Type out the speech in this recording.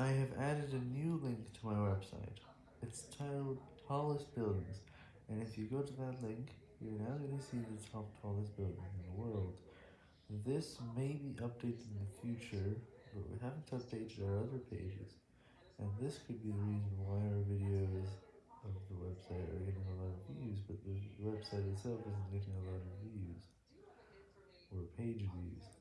I have added a new link to my website. It's titled Tallest Buildings, and if you go to that link, you're now going to see the top tallest building in the world. This may be updated in the future, but we haven't updated our other pages, and this could be the reason why our videos of the website are getting a lot of views, but the website itself isn't getting a lot of views, or page views.